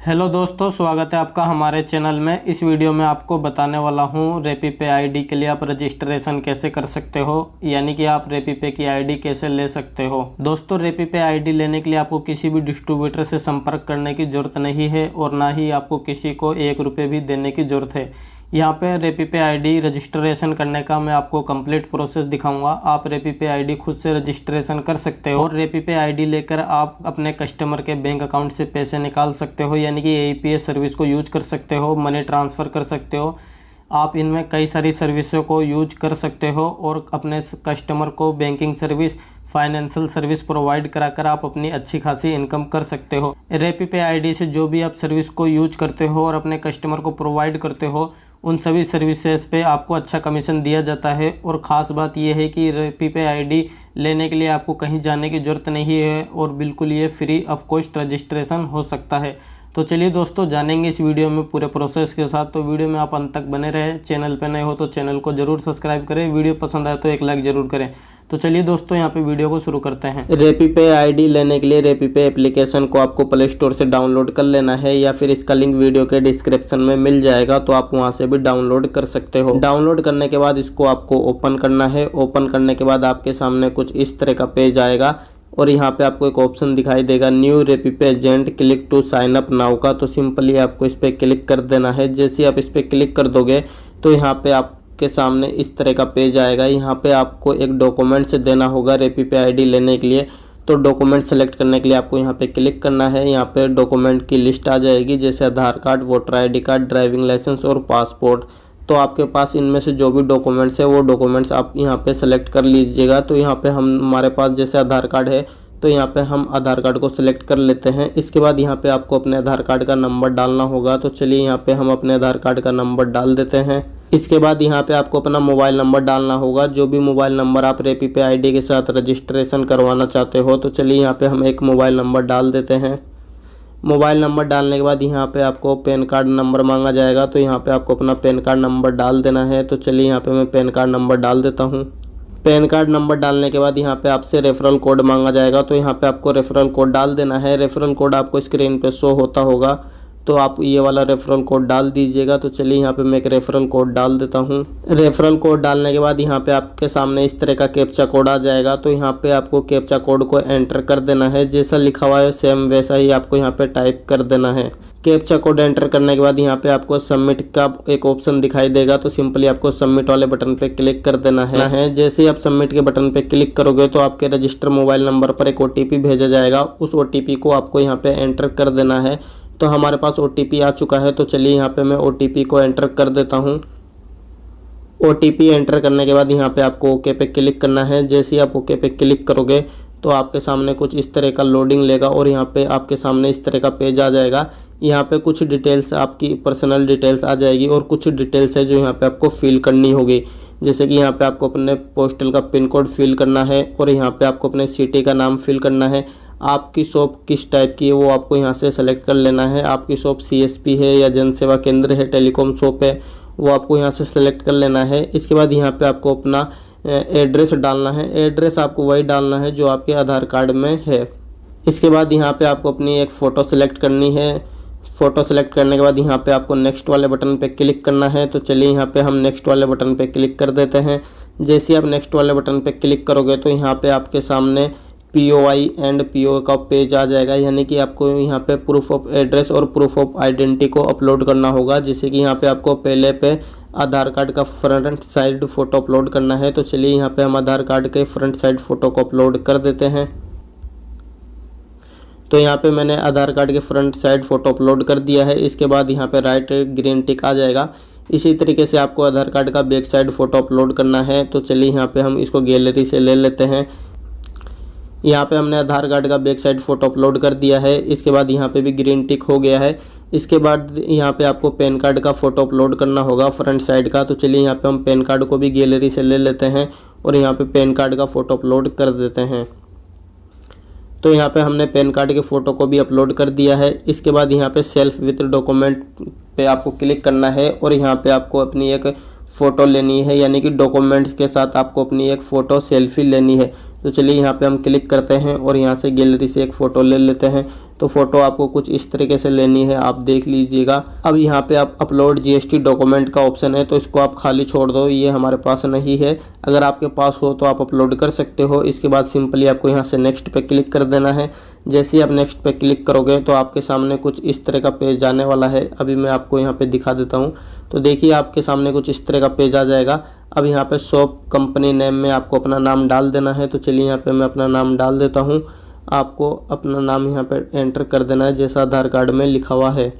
Hello दोस्तों, स्वागत है आपका हमारे चैनल में। इस वीडियो में आपको बताने वाला हूँ, रेपी पे आईडी के लिए आप रजिस्ट्रेशन कैसे कर सकते हो, यानी कि आप रेपी पे की आईडी कैसे ले सकते हो। दोस्तों, रेपी पे आईडी लेने के लिए आपको किसी भी डिस्ट्रीब्यूटर से संपर्क करने की ज़रूरत नहीं है और ना ही आपको किसी को एक रुपये भी देने की ज़रूरत है। यहाँ पे रेपी पे आईडी रजिस्ट्रेशन करने का मैं आपको कंप्लीट प्रोसेस दिखाऊँगा। आप रेपी पे आईडी खुद से रजिस्ट्रेशन कर सकते हो और रेपी पे आईडी लेकर आप अपने कस्टमर के बैंक अकाउंट से पैसे निकाल सकते हो, यानी कि ए सर्विस को यूज़ कर सकते हो मनी ट्रांसफ़र कर सकते हो। आप इनमें कई सारी सर्विसों को यूज़ कर सकते हो और अपने कस्टमर को banking service financial service provide कराकर आप अपनी अच्छी खासी इनकम कर सकते हो। रेपी पे आईडी से जो भी आप सर्विस को यूज़ करते हो और अपने कस्टमर को प्रोवाइड करते हो उन सभी सर्विसेज़ पे आपको अच्छा कमीशन दिया जाता है। और ख़ास बात यह है कि रेपी पे आईडी लेने के लिए आपको कहीं जाने की ज़रूरत नहीं है और बिल्कुल ये फ्री ऑफ़ कॉस्ट रजिस्ट्रेशन हो सकता है। तो चलिए दोस्तों, जानेंगे इस वीडियो में पूरे प्रोसेस के साथ। तो वीडियो में आप अंत तक बने रहें। चैनल पर नए हो तो चैनल को ज़रूर सब्सक्राइब करें। वीडियो पसंद आए तो एक लाइक ज़रूर करें। तो चलिए दोस्तों, यहाँ पे वीडियो को शुरू करते हैं। रेपी पे आईडी लेने के लिए रेपी पे एप्लीकेशन को आपको प्ले स्टोर से डाउनलोड कर लेना है या फिर इसका लिंक वीडियो के डिस्क्रिप्शन में मिल जाएगा तो आप वहाँ से भी डाउनलोड कर सकते हो। डाउनलोड करने के बाद इसको आपको ओपन करना है। ओपन करने के बाद आपके सामने कुछ इस तरह का पेज आएगा और यहाँ पे आपको एक ऑप्शन दिखाई देगा new RapiPay agent click to sign up now का। तो सिंपली आपको इस पर क्लिक कर देना है। जैसे आप इस पर क्लिक कर दोगे तो यहाँ पे आप आपके सामने इस तरह का पेज आएगा। यहाँ पे आपको एक डॉक्यूमेंट्स देना होगा रेपी पे आईडी लेने के लिए। तो डॉक्यूमेंट सेलेक्ट करने के लिए आपको यहाँ पे क्लिक करना है। यहाँ पे डॉक्यूमेंट की लिस्ट आ जाएगी, जैसे Aadhaar card, voter ID card, driving licence और पासपोर्ट। तो आपके पास इनमें से जो भी डॉक्यूमेंट्स है, वो डॉक्यूमेंट्स आप यहाँ पे सेलेक्ट कर लीजिएगा। तो यहाँ पे हम हमारे पास जैसे आधार कार्ड है तो यहाँ पे हम आधार कार्ड को सिलेक्ट कर लेते हैं। इसके बाद यहाँ पे आपको अपने आधार कार्ड का नंबर डालना होगा। तो चलिए यहाँ पे हम अपने आधार कार्ड का नंबर डाल देते हैं। इसके बाद यहाँ पे आपको अपना मोबाइल नंबर डालना होगा। जो भी मोबाइल नंबर आप रेपी पे आईडी के साथ रजिस्ट्रेशन करवाना चाहते हो तो चलिए यहाँ पे हम एक मोबाइल नंबर डाल देते हैं। मोबाइल नंबर डालने के बाद यहाँ पे आपको पैन कार्ड नंबर मांगा जाएगा। तो यहाँ पे आपको अपना पैन कार्ड नंबर डाल देना है। तो चलिए यहाँ पे मैं पैन कार्ड नंबर डाल देता हूँ। पैन कार्ड नंबर डालने के बाद यहाँ पे आपसे रेफरल कोड मांगा जाएगा। तो यहाँ पे आपको रेफरल कोड डाल देना है। रेफरल कोड आपको स्क्रीन पे शो होता होगा। तो आप ये वाला रेफरल कोड डाल दीजिएगा। तो चलिए यहाँ पे मैं एक रेफरल कोड डाल देता हूँ। रेफरल कोड डालने के बाद यहाँ पे आपके सामने इस तरह का कैप्चा कोड आ जाएगा। तो यहाँ पे आपको कैप्चा कोड को एंटर कर देना है। जैसा लिखा हुआ है सेम वैसा ही आपको यहाँ पे टाइप कर देना है। कैप्चा कोड एंटर करने के बाद यहाँ पे आपको सबमिट का एक ऑप्शन दिखाई देगा तो सिंपली आपको सबमिट वाले बटन पे क्लिक कर देना है। है। जैसे ही आप सबमिट के बटन पे क्लिक करोगे तो आपके रजिस्टर मोबाइल नंबर पर एक ओटीपी भेजा जाएगा। उस ओटीपी को आपको यहाँ पे एंटर कर देना है। तो हमारे पास ओटीपी आ चुका है तो चलिए यहाँ पे मैं ओटीपी को एंटर कर देता हूँ। ओ एंटर करने के बाद यहाँ पे आपको ओके पे क्लिक करना है। जैसे ही आप ओके पे क्लिक करोगे तो आपके सामने कुछ इस तरह का लोडिंग लेगा और यहाँ पे आपके सामने इस तरह का पेज आ जाएगा। यहाँ पे कुछ डिटेल्स आपकी पर्सनल डिटेल्स आ जाएगी और कुछ डिटेल्स है जो यहाँ पे आपको फिल करनी होगी। जैसे कि यहाँ पे आपको अपने पोस्टल का पिन कोड फिल करना है और यहाँ पे आपको अपने सिटी का नाम फिल करना है। आपकी शॉप किस टाइप की है, वो आपको यहाँ से सेलेक्ट कर लेना है। आपकी शॉप सीएसपी है या जन सेवा केंद्र है टेलीकॉम शॉप है, वो आपको यहाँ से सेलेक्ट कर लेना है। इसके बाद यहाँ पे आपको अपना एड्रेस डालना है। एड्रेस आपको वही डालना है जो आपके आधार कार्ड में है। इसके बाद यहाँ पे आपको अपनी एक फ़ोटो सेलेक्ट करनी है। फ़ोटो सेलेक्ट करने के बाद यहाँ पे आपको नेक्स्ट वाले बटन पे क्लिक करना है। तो चलिए यहाँ पे हम नेक्स्ट वाले बटन पे क्लिक कर देते हैं। जैसे आप नेक्स्ट वाले बटन पे क्लिक करोगे तो यहाँ पे आपके सामने P O I and P O का पेज आ जाएगा। यानी कि आपको यहाँ पे प्रूफ ऑफ़ एड्रेस और प्रूफ ऑफ़ आइडेंटिटी को अपलोड करना होगा। जैसे कि यहाँ पे आपको पहले पे आधार कार्ड का फ्रंट साइड फ़ोटो अपलोड करना है। तो चलिए यहाँ पे हम आधार कार्ड के फ्रंट साइड फ़ोटो को अपलोड कर देते हैं। तो यहाँ पे मैंने आधार कार्ड के फ्रंट साइड फ़ोटो अपलोड कर दिया है। इसके बाद यहाँ पे राइट ग्रीन टिक आ जाएगा। इसी तरीके से आपको आधार कार्ड का बैक साइड फ़ोटो अपलोड करना है। तो चलिए यहाँ पे हम इसको गैलरी से ले लेते हैं। यहाँ पे हमने आधार कार्ड का बैक साइड फ़ोटो अपलोड कर दिया है। इसके बाद यहाँ पे भी ग्रीन टिक हो गया है। इसके बाद यहाँ पे आपको पैन कार्ड का फ़ोटो अपलोड करना होगा फ्रंट साइड का। तो चलिए यहाँ पे हम पैन कार्ड को भी गैलरी से ले लेते हैं और यहाँ पे पैन कार्ड का फ़ोटो अपलोड कर देते हैं। तो यहाँ पे हमने पैन कार्ड के फ़ोटो को भी अपलोड कर दिया है। इसके बाद यहाँ पे सेल्फ विथ डॉक्यूमेंट पे आपको क्लिक करना है और यहाँ पे आपको अपनी एक फ़ोटो लेनी है, यानी कि डॉक्यूमेंट्स के साथ आपको अपनी एक फ़ोटो सेल्फी लेनी है। तो चलिए यहाँ पे हम क्लिक करते हैं और यहाँ से गैलरी से एक फ़ोटो ले लेते हैं। तो फ़ोटो आपको कुछ इस तरीके से लेनी है, आप देख लीजिएगा। अब यहाँ पे आप अपलोड जीएसटी डॉक्यूमेंट का ऑप्शन है तो इसको आप खाली छोड़ दो, ये हमारे पास नहीं है। अगर आपके पास हो तो आप अपलोड कर सकते हो। इसके बाद सिंपली आपको यहाँ से नेक्स्ट पे क्लिक कर देना है। जैसे ही आप नेक्स्ट पे क्लिक करोगे तो आपके सामने कुछ इस तरह का पेज आने वाला है। अभी मैं आपको यहाँ पे दिखा देता हूँ। तो देखिए, आपके सामने कुछ इस तरह का पेज आ जाएगा। अब यहाँ पे शॉप कंपनी नेम में आपको अपना नाम डाल देना है। तो चलिए, यहाँ पे मैं अपना नाम डाल देता हूँ। आपको अपना नाम यहाँ पर एंटर कर देना है, जैसा आधार कार्ड में लिखा हुआ है।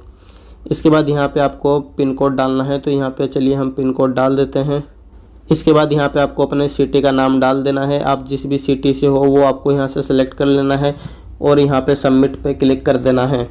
इसके बाद यहाँ पे आपको पिन कोड डालना है तो यहाँ पे चलिए हम पिन कोड डाल देते हैं। इसके बाद यहाँ पे आपको अपने सिटी का नाम डाल देना है। आप जिस भी सिटी से हो, वो आपको यहाँ से सेलेक्ट कर लेना है और यहाँ पे सबमिट पे क्लिक कर देना है।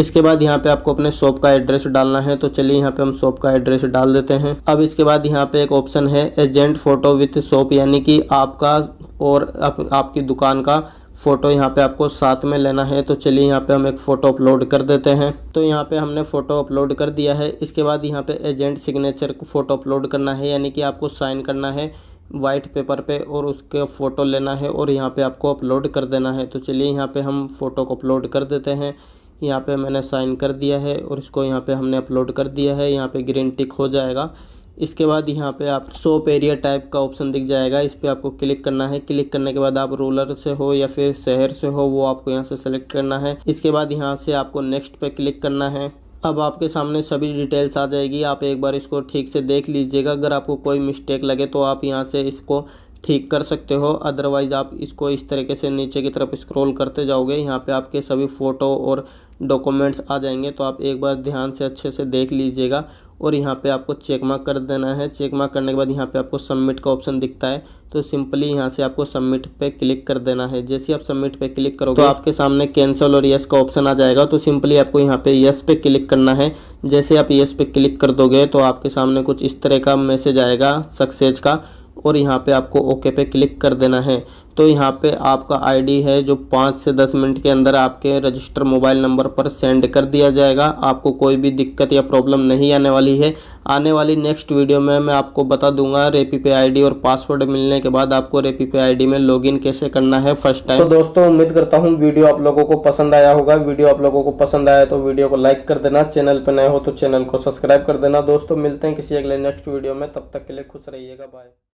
इसके बाद यहाँ पे आपको अपने शॉप का एड्रेस डालना है तो चलिए यहाँ पे हम शॉप का एड्रेस डाल देते हैं। अब इसके बाद यहाँ पे एक ऑप्शन है एजेंट फ़ोटो विथ शॉप यानी कि आपका और आप, आपकी दुकान का फ़ोटो यहाँ पे आपको साथ में लेना है। तो चलिए यहाँ पे हम एक फ़ोटो अपलोड कर देते हैं। तो यहाँ पे हमने फ़ोटो अपलोड कर दिया है। इसके बाद यहाँ पे एजेंट सिग्नेचर को फ़ोटो अपलोड करना है। यानी कि आपको साइन करना है वाइट पेपर पे और उसके फ़ोटो लेना है और यहाँ पे आपको अपलोड कर देना है। तो चलिए यहाँ पे हम फ़ोटो को अपलोड कर देते हैं। यहाँ पे मैंने साइन कर दिया है और इसको यहाँ पे हमने अपलोड कर दिया है। यहाँ पे ग्रीन टिक हो जाएगा। इसके बाद यहाँ पे आप सोप एरिया टाइप का ऑप्शन दिख जाएगा। इस पर आपको क्लिक करना है। क्लिक करने के बाद आप रूरल से हो या फिर शहर से हो, वो आपको यहाँ से सेलेक्ट करना है। इसके बाद यहाँ से आपको नेक्स्ट पे क्लिक करना है। अब आपके सामने सभी डिटेल्स आ जाएगी। आप एक बार इसको ठीक से देख लीजिएगा। अगर आपको कोई मिस्टेक लगे तो आप यहाँ से इसको ठीक कर सकते हो। अदरवाइज़ आप इसको इस तरीके से नीचे की तरफ़ स्क्रॉल करते जाओगे। यहाँ पे आपके सभी फ़ोटो और डॉक्यूमेंट्स आ जाएँगे। तो आप एक बार ध्यान से अच्छे से देख लीजिएगा। और यहाँ पे आपको चेक मार्क कर देना है। चेक मार्क करने के बाद यहाँ पे आपको सबमिट का ऑप्शन दिखता है। तो सिंपली यहाँ से आपको सबमिट पे क्लिक कर देना है। जैसे आप सबमिट पे क्लिक करोगे तो आपके सामने कैंसिल और यस का ऑप्शन आ जाएगा। तो सिंपली आपको यहाँ पे यस पे क्लिक करना है। जैसे आप यस पे क्लिक कर दोगे तो आपके सामने कुछ इस तरह का मैसेज आएगा सक्सेज का। और यहाँ पे आपको ओके पे क्लिक कर देना है। तो यहाँ पे आपका आईडी है जो पाँच से दस मिनट के अंदर आपके रजिस्टर मोबाइल नंबर पर सेंड कर दिया जाएगा। आपको कोई भी दिक्कत या प्रॉब्लम नहीं आने वाली है। आने वाली नेक्स्ट वीडियो में मैं आपको बता दूँगा रेपी पे आईडी और पासवर्ड मिलने के बाद आपको रेपी पे आईडी में लॉगिन कैसे करना है फ़र्स्ट टाइम। तो दोस्तों, उम्मीद करता हूँ वीडियो आप लोगों को पसंद आया होगा। वीडियो आप लोगों को पसंद आया तो वीडियो को लाइक कर देना। चैनल पर नए हो तो चैनल को सब्सक्राइब कर देना। दोस्तों, मिलते हैं किसी अगले नेक्स्ट वीडियो में। तब तक के लिए खुश रहिएगा। बाय।